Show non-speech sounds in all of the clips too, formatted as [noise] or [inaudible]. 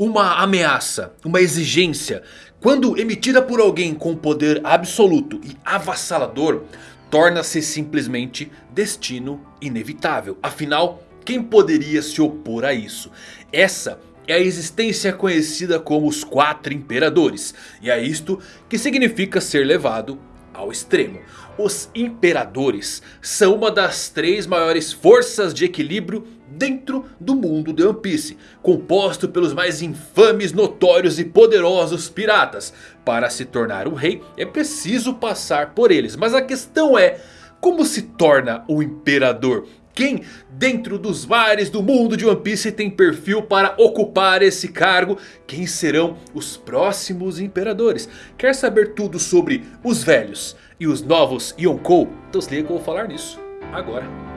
Uma ameaça, uma exigência, quando emitida por alguém com poder absoluto e avassalador, torna-se simplesmente destino inevitável. Afinal, quem poderia se opor a isso? Essa é a existência conhecida como os Quatro Imperadores. E é isto que significa ser levado ao extremo. Os Imperadores são uma das três maiores forças de equilíbrio dentro do mundo de One Piece. Composto pelos mais infames, notórios e poderosos piratas. Para se tornar um rei é preciso passar por eles. Mas a questão é... Como se torna um imperador? Quem dentro dos mares do mundo de One Piece tem perfil para ocupar esse cargo? Quem serão os próximos imperadores? Quer saber tudo sobre os velhos e os novos Yonkou? Então se liga que eu vou falar nisso agora.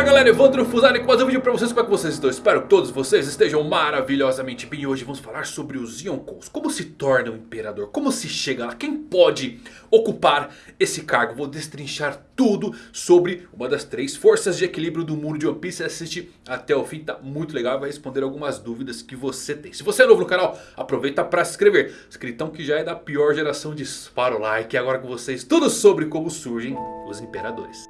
Fala galera, Evandro Fusari com mais um vídeo pra vocês, como é que vocês estão? Espero que todos vocês estejam maravilhosamente bem. Hoje vamos falar sobre os Yonkous. Como se torna um imperador, como se chega lá, quem pode ocupar esse cargo. Vou destrinchar tudo sobre uma das três forças de equilíbrio do mundo de One Piece. Assiste até o fim, tá muito legal vai responder algumas dúvidas que você tem. Se você é novo no canal, aproveita pra se inscrever. Escritão que já é da pior geração, dispara o like. Agora com vocês tudo sobre como surgem os imperadores.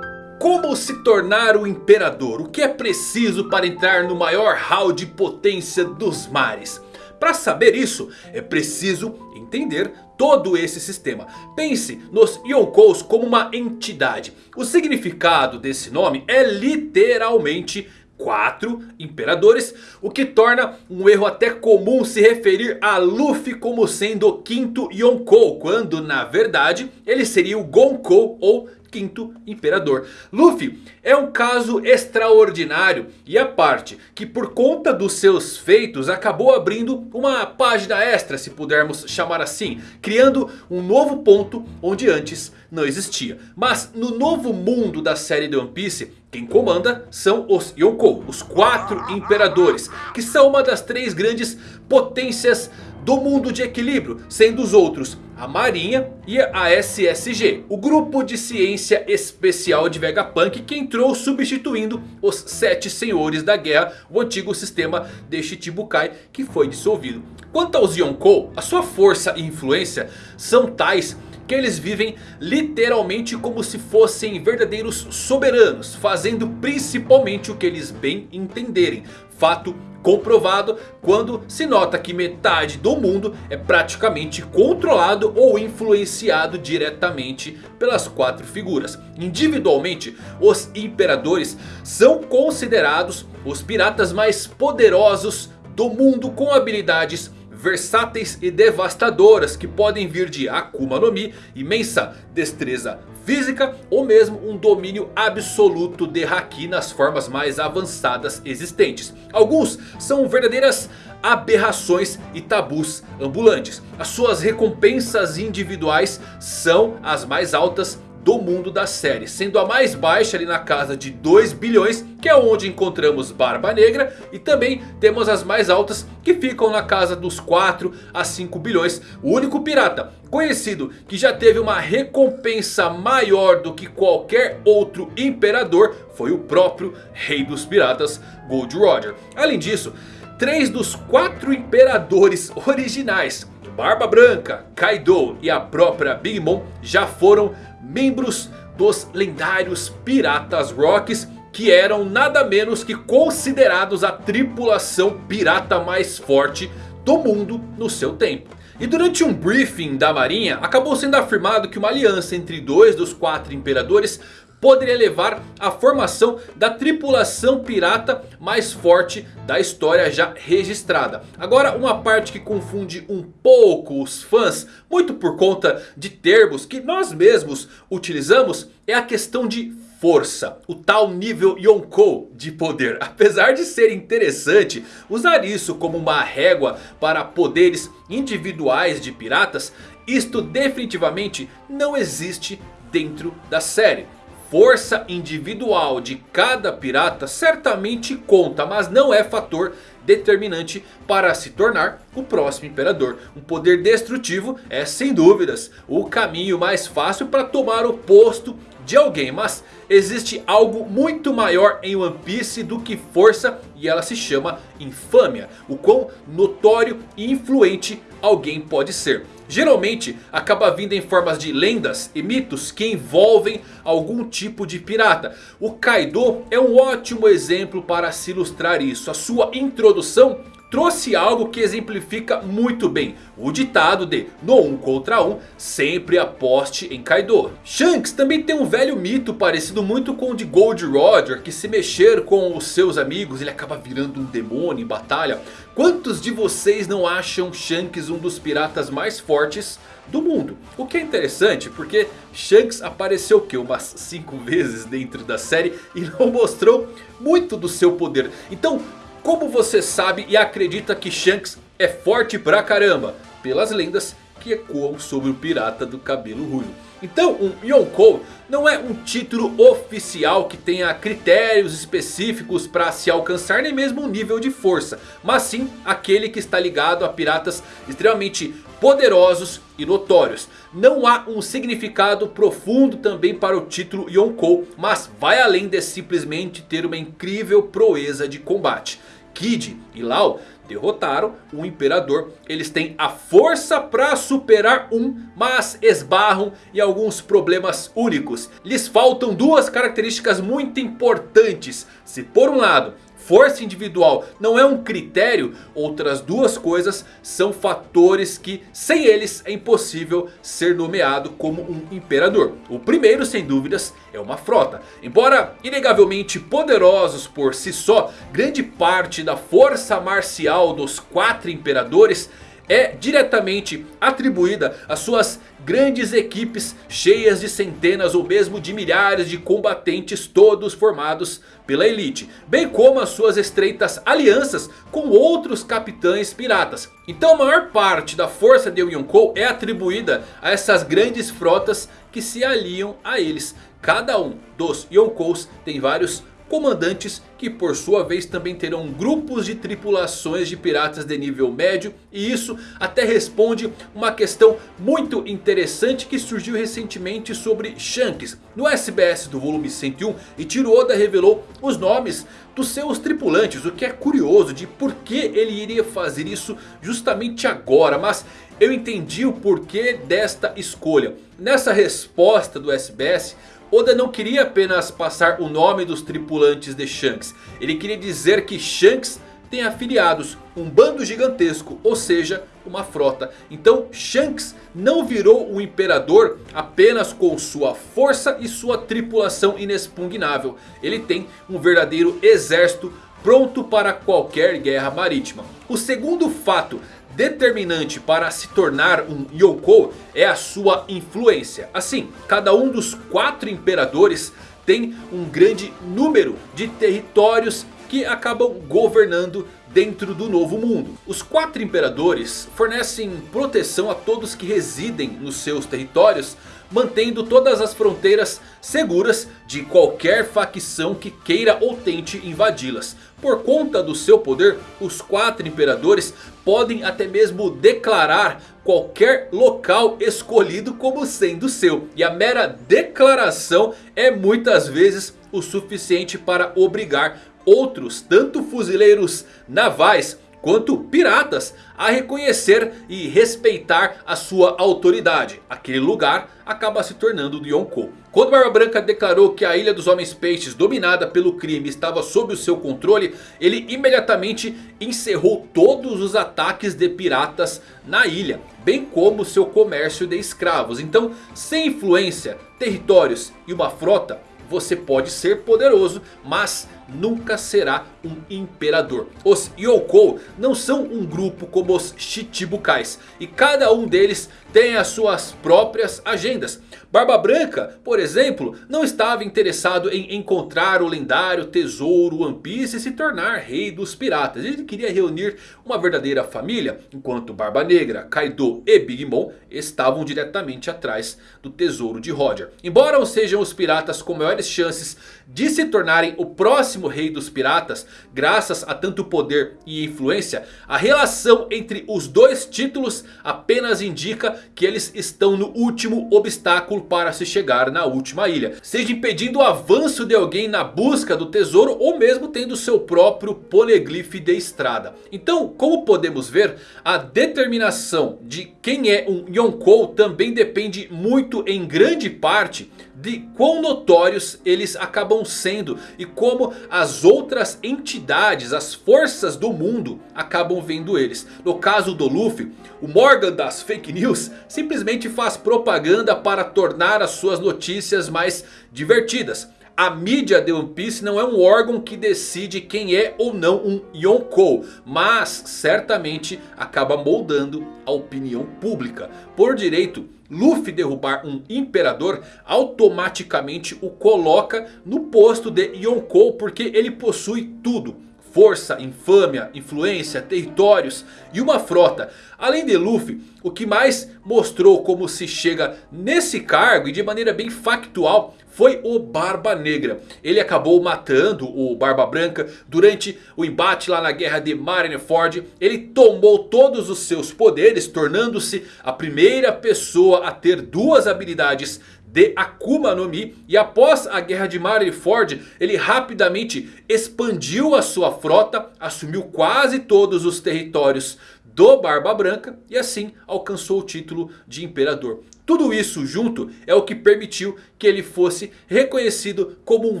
Como se tornar o imperador? O que é preciso para entrar no maior hall de potência dos mares? Para saber isso, é preciso entender todo esse sistema. Pense nos Yonkous como uma entidade. O significado desse nome é literalmente quatro imperadores, o que torna um erro até comum se referir a Luffy como sendo o quinto Yonkou, quando na verdade ele seria o Gonkou ou quinto imperador. Luffy é um caso extraordinário e a parte que por conta dos seus feitos acabou abrindo uma página extra, se pudermos chamar assim. Criando um novo ponto onde antes não existia. Mas no novo mundo da série de One Piece, quem comanda são os Yonkou, os quatro imperadores. Que são uma das três grandes potências do mundo de equilíbrio, sendo os outros a Marinha e a SSG, o grupo de ciência especial de Vegapunk que entrou substituindo os Sete Senhores da Guerra, o antigo sistema de Shichibukai que foi dissolvido. Quanto aos Yonkou, a sua força e influência são tais que eles vivem literalmente como se fossem verdadeiros soberanos, fazendo principalmente o que eles bem entenderem. Fato comprovado quando se nota que metade do mundo é praticamente controlado ou influenciado diretamente pelas quatro figuras. Individualmente, os imperadores são considerados os piratas mais poderosos do mundo com habilidades versáteis e devastadoras que podem vir de Akuma no Mi, imensa destreza física ou mesmo um domínio absoluto de Haki nas formas mais avançadas existentes. Alguns são verdadeiras aberrações e tabus ambulantes. As suas recompensas individuais são as mais altas do mundo da série. Sendo a mais baixa ali na casa de 2 bilhões. Que é onde encontramos Barba Negra. E também temos as mais altas que ficam na casa dos 4 a 5 bilhões. O único pirata conhecido que já teve uma recompensa maior do que qualquer outro imperador. Foi o próprio rei dos piratas Gold Roger. Além disso, três dos quatro imperadores originais Barba Branca, Kaido e a própria Big Mom já foram membros dos lendários Piratas Rocks. Que eram nada menos que considerados a tripulação pirata mais forte do mundo no seu tempo. E durante um briefing da marinha acabou sendo afirmado que uma aliança entre dois dos quatro imperadores poderia levar à formação da tripulação pirata mais forte da história já registrada. Agora uma parte que confunde um pouco os fãs, muito por conta de termos que nós mesmos utilizamos, é a questão de força, o tal nível Yonkou de poder. [laughs] Apesar de ser interessante usar isso como uma régua para poderes individuais de piratas, isto definitivamente não existe dentro da série força individual de cada pirata certamente conta, mas não é fator determinante para se tornar o próximo imperador. Um poder destrutivo é sem dúvidas o caminho mais fácil para tomar o posto de alguém. Mas existe algo muito maior em One Piece do que força e ela se chama infâmia. O quão notório e influente alguém pode ser. Geralmente acaba vindo em formas de lendas e mitos que envolvem algum tipo de pirata. O Kaido é um ótimo exemplo para se ilustrar isso. A sua introdução trouxe algo que exemplifica muito bem o ditado de no um contra um sempre aposte em Kaido. Shanks também tem um velho mito parecido muito com o de Gold Roger que se mexer com os seus amigos ele acaba virando um demônio em batalha. Quantos de vocês não acham Shanks um dos piratas mais fortes do mundo? O que é interessante porque Shanks apareceu que umas 5 vezes dentro da série e [laughs] não mostrou muito do seu poder. Então como você sabe e acredita que Shanks é forte pra caramba? Pelas lendas que ecoam sobre o pirata do cabelo ruivo. Então um Yonkou não é um título oficial que tenha critérios específicos para se alcançar nem mesmo um nível de força. Mas sim aquele que está ligado a piratas extremamente poderosos e notórios. Não há um significado profundo também para o título Yonkou. Mas vai além de simplesmente ter uma incrível proeza de combate. Kid e Lau derrotaram o Imperador. Eles têm a força para superar um, mas esbarram em alguns problemas únicos. Lhes faltam duas características muito importantes. Se por um lado força individual não é um critério, outras duas coisas são fatores que sem eles é impossível ser nomeado como um imperador. O primeiro sem dúvidas é uma frota. Embora inegavelmente poderosos por si só, grande parte da força marcial dos quatro imperadores é diretamente atribuída às suas grandes equipes cheias de centenas ou mesmo de milhares de combatentes todos formados pela elite. Bem como as suas estreitas alianças com outros capitães piratas. Então a maior parte da força de Yonkou é atribuída a essas grandes frotas que se aliam a eles. Cada um dos Yonkous tem vários comandantes que por sua vez também terão grupos de tripulações de piratas de nível médio. E isso até responde uma questão muito interessante que surgiu recentemente sobre Shanks. No SBS do volume 101 Ichiro Oda revelou os nomes dos seus tripulantes. O que é curioso de por que ele iria fazer isso justamente agora. Mas eu entendi o porquê desta escolha. Nessa resposta do SBS... Oda não queria apenas passar o nome dos tripulantes de Shanks. Ele queria dizer que Shanks tem afiliados, um bando gigantesco, ou seja, uma frota. Então Shanks não virou um imperador apenas com sua força e sua tripulação inexpugnável. Ele tem um verdadeiro exército pronto para qualquer guerra marítima. O segundo fato determinante para se tornar um Yonkou é a sua influência. Assim, cada um dos quatro imperadores tem um grande número de territórios que acabam governando dentro do novo mundo. Os quatro imperadores fornecem proteção a todos que residem nos seus territórios mantendo todas as fronteiras seguras de qualquer facção que queira ou tente invadi-las. Por conta do seu poder, os quatro imperadores podem até mesmo declarar qualquer local escolhido como sendo seu. E a mera declaração é muitas vezes o suficiente para obrigar outros, tanto fuzileiros navais quanto piratas a reconhecer e respeitar a sua autoridade. Aquele lugar acaba se tornando do Yonkou. Quando Barba Branca declarou que a Ilha dos Homens Peixes, dominada pelo crime, estava sob o seu controle, ele imediatamente encerrou todos os ataques de piratas na ilha, bem como seu comércio de escravos. Então, sem influência, territórios e uma frota, você pode ser poderoso, mas nunca será um imperador. Os Yonkou não são um grupo como os Chichibukais. E cada um deles tem as suas próprias agendas. Barba Branca, por exemplo, não estava interessado em encontrar o lendário tesouro One Piece e se tornar rei dos piratas. Ele queria reunir uma verdadeira família. Enquanto Barba Negra, Kaido e Big Mom estavam diretamente atrás do tesouro de Roger. Embora sejam os piratas com maiores chances de se tornarem o próximo próximo rei dos piratas, graças a tanto poder e influência, a relação entre os dois títulos apenas indica que eles estão no último obstáculo para se chegar na última ilha. Seja impedindo o avanço de alguém na busca do tesouro ou mesmo tendo seu próprio poneglyph de estrada. Então, como podemos ver, a determinação de quem é um Yonkou também depende muito em grande parte de quão notórios eles acabam sendo e como as outras entidades, as forças do mundo acabam vendo eles. No caso do Luffy, o Morgan das fake news simplesmente faz propaganda para tornar as suas notícias mais divertidas. A mídia de One Piece não é um órgão que decide quem é ou não um Yonkou. Mas certamente acaba moldando a opinião pública. Por direito, Luffy derrubar um imperador automaticamente o coloca no posto de Yonkou. Porque ele possui tudo força, infâmia, influência, territórios e uma frota. Além de Luffy, o que mais mostrou como se chega nesse cargo e de maneira bem factual foi o Barba Negra. Ele acabou matando o Barba Branca durante o embate lá na guerra de Marineford. Ele tomou todos os seus poderes, tornando-se a primeira pessoa a ter duas habilidades de Akuma no Mi. E após a guerra de Marineford, ele rapidamente expandiu a sua frota, assumiu quase todos os territórios do Barba Branca e assim alcançou o título de Imperador. Tudo isso junto é o que permitiu que ele fosse reconhecido como um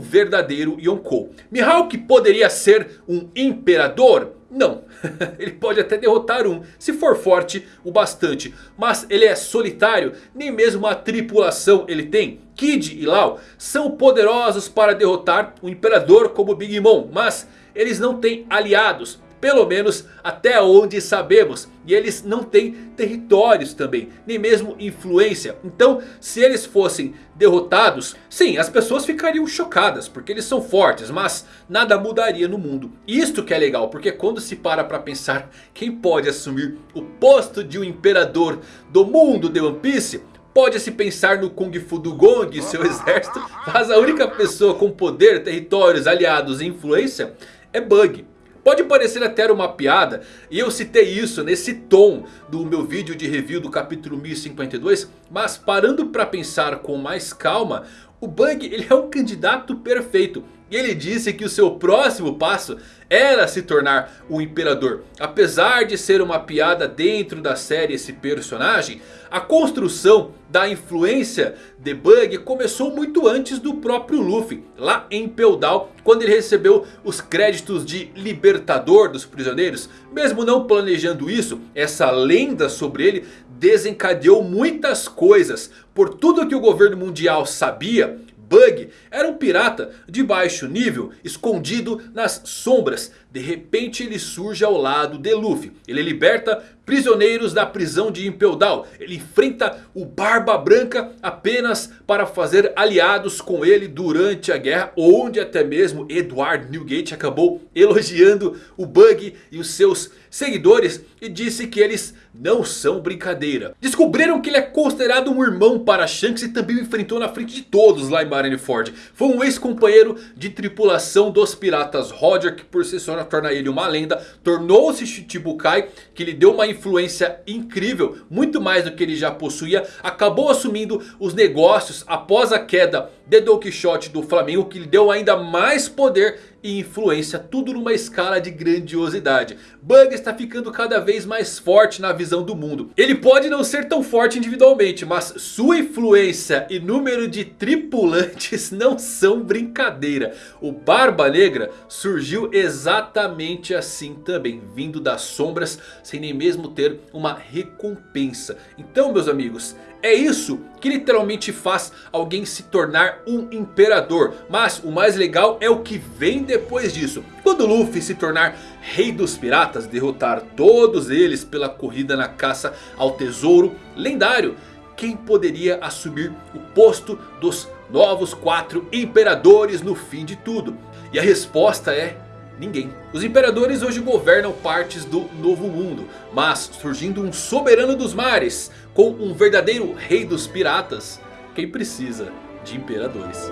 verdadeiro Yonkou. Mihawk poderia ser um imperador? Não, [laughs] ele pode até derrotar um se for forte o bastante. Mas ele é solitário, nem mesmo uma tripulação ele tem. Kid e Lau são poderosos para derrotar um imperador como Big Mom. Mas eles não têm aliados. Pelo menos até onde sabemos. E eles não têm territórios também. Nem mesmo influência. Então se eles fossem derrotados. Sim as pessoas ficariam chocadas. Porque eles são fortes. Mas nada mudaria no mundo. Isto que é legal. Porque quando se para para pensar. Quem pode assumir o posto de um imperador do mundo de One Piece? Pode-se pensar no Kung Fu do Gong e seu exército. Mas a única pessoa com poder, territórios, aliados e influência é Bug. Pode parecer até uma piada, e eu citei isso nesse tom do meu vídeo de review do capítulo 1052. Mas parando para pensar com mais calma, o Bug ele é um candidato perfeito. E ele disse que o seu próximo passo era se tornar um imperador. Apesar de ser uma piada dentro da série esse personagem, a construção da influência de Bug começou muito antes do próprio Luffy. Lá em Peldal, quando ele recebeu os créditos de libertador dos prisioneiros. Mesmo não planejando isso, essa lenda sobre ele desencadeou muitas coisas. Por tudo que o governo mundial sabia... Bug era um pirata de baixo nível, escondido nas sombras. De repente ele surge ao lado de Luffy. Ele liberta prisioneiros da prisão de Impel Down. Ele enfrenta o Barba Branca apenas para fazer aliados com ele durante a guerra. Onde até mesmo Edward Newgate acabou elogiando o Bug e os seus seguidores. E disse que eles não são brincadeira. Descobriram que ele é considerado um irmão para Shanks e também o enfrentou na frente de todos lá em Marineford. Foi um ex-companheiro de tripulação dos piratas Roger que por si só torna ele uma lenda. Tornou-se Shichibukai que lhe deu uma influência incrível, muito mais do que ele já possuía. Acabou assumindo os negócios após a queda de Don Quixote do Flamengo que lhe deu ainda mais poder e influência, tudo numa escala de grandiosidade. Bug está ficando cada vez mais forte na visão do mundo. Ele pode não ser tão forte individualmente, mas sua influência e número de tripulantes [laughs] não são brincadeira. O Barba Negra surgiu exatamente assim também, vindo das sombras sem nem mesmo ter uma recompensa. Então meus amigos, é isso que literalmente faz alguém se tornar um imperador. Mas o mais legal é o que vem depois disso. Quando Luffy se tornar rei dos piratas, derrotar todos eles pela corrida na caça ao tesouro lendário. Quem poderia assumir o posto dos novos quatro imperadores no fim de tudo? E a resposta é Ninguém. Os imperadores hoje governam partes do novo mundo. Mas surgindo um soberano dos mares. Com um verdadeiro rei dos piratas. Quem precisa de imperadores?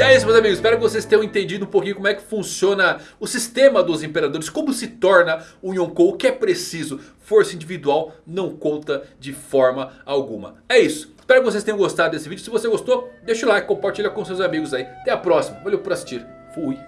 E é isso meus amigos, espero que vocês tenham entendido um pouquinho como é que funciona o sistema dos imperadores. Como se torna um Yonkou, o que é preciso. Força individual não conta de forma alguma. É isso. Espero que vocês tenham gostado desse vídeo. Se você gostou, deixa o like, compartilha com seus amigos aí. Até a próxima. Valeu por assistir. Fui.